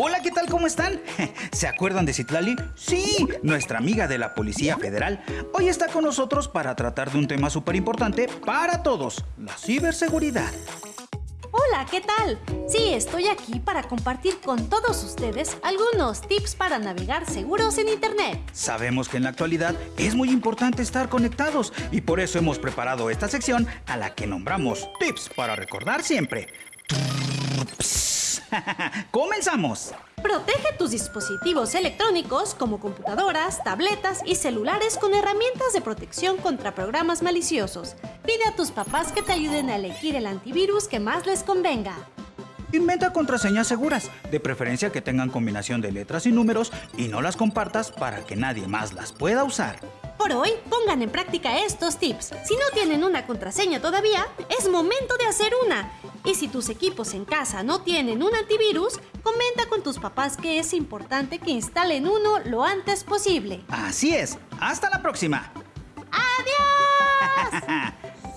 Hola, ¿qué tal? ¿Cómo están? ¿Se acuerdan de Citlali? Sí, nuestra amiga de la Policía Federal. Hoy está con nosotros para tratar de un tema súper importante para todos, la ciberseguridad. Hola, ¿qué tal? Sí, estoy aquí para compartir con todos ustedes algunos tips para navegar seguros en Internet. Sabemos que en la actualidad es muy importante estar conectados y por eso hemos preparado esta sección a la que nombramos Tips para recordar siempre. ¡Comenzamos! Protege tus dispositivos electrónicos como computadoras, tabletas y celulares con herramientas de protección contra programas maliciosos. Pide a tus papás que te ayuden a elegir el antivirus que más les convenga. Inventa contraseñas seguras, de preferencia que tengan combinación de letras y números y no las compartas para que nadie más las pueda usar. Por hoy, pongan en práctica estos tips. Si no tienen una contraseña todavía, es momento de hacer una. Y si tus equipos en casa no tienen un antivirus, comenta con tus papás que es importante que instalen uno lo antes posible. Así es. Hasta la próxima. ¡Adiós!